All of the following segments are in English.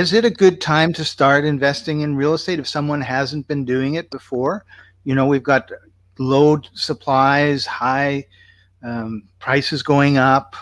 is it a good time to start investing in real estate if someone hasn't been doing it before? You know, we've got low supplies, high um, prices going up.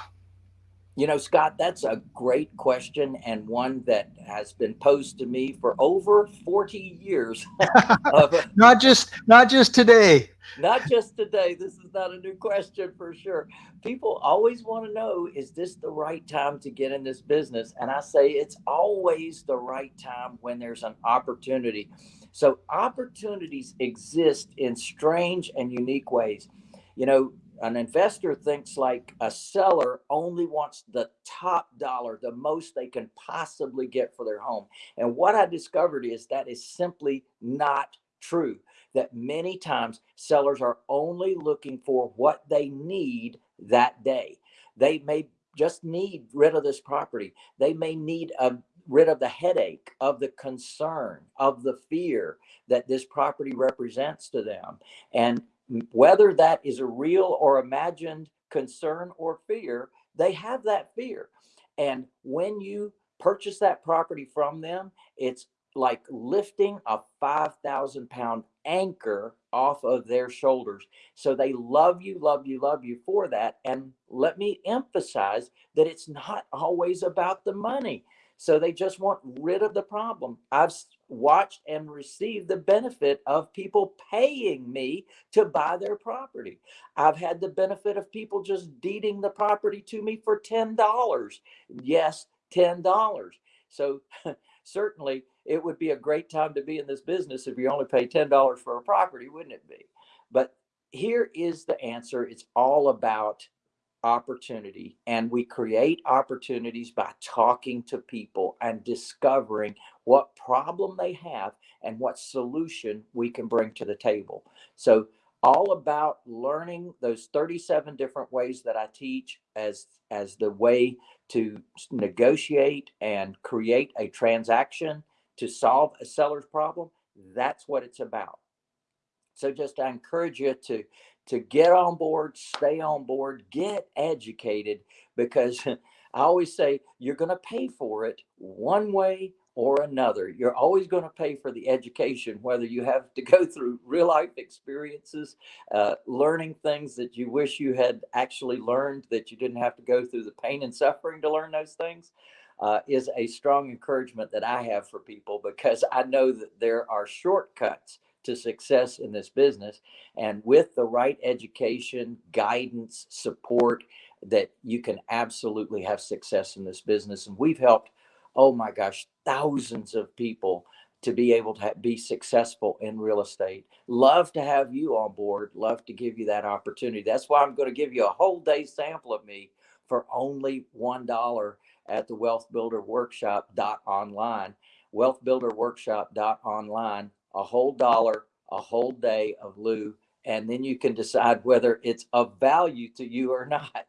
You know, Scott, that's a great question and one that has been posed to me for over 40 years. of, not just not just today. Not just today. This is not a new question for sure. People always want to know is this the right time to get in this business? And I say it's always the right time when there's an opportunity. So opportunities exist in strange and unique ways. You know, an investor thinks like a seller only wants the top dollar, the most they can possibly get for their home. And what I discovered is that is simply not true. That many times sellers are only looking for what they need that day. They may just need rid of this property. They may need a rid of the headache, of the concern, of the fear that this property represents to them. And whether that is a real or imagined concern or fear, they have that fear. And when you purchase that property from them, it's like lifting a 5,000 pound anchor off of their shoulders. So they love you, love you, love you for that. And let me emphasize that it's not always about the money. So they just want rid of the problem. I've watched and received the benefit of people paying me to buy their property. I've had the benefit of people just deeding the property to me for $10. Yes, $10. So certainly it would be a great time to be in this business if you only pay $10 for a property, wouldn't it be? But here is the answer. It's all about opportunity and we create opportunities by talking to people and discovering what problem they have and what solution we can bring to the table. So all about learning those 37 different ways that i teach as as the way to negotiate and create a transaction to solve a seller's problem that's what it's about. So just i encourage you to to get on board, stay on board, get educated because I always say you're going to pay for it one way or another. You're always going to pay for the education, whether you have to go through real life experiences, uh, learning things that you wish you had actually learned, that you didn't have to go through the pain and suffering to learn those things. Uh, is a strong encouragement that I have for people because I know that there are shortcuts to success in this business. And with the right education, guidance, support, that you can absolutely have success in this business. And we've helped, oh my gosh, thousands of people to be able to be successful in real estate. Love to have you on board. Love to give you that opportunity. That's why I'm going to give you a whole day sample of me for only $1 at the Wealth Builder Workshop online. Wealth Builder Workshop online a whole dollar, a whole day of Lou, and then you can decide whether it's of value to you or not.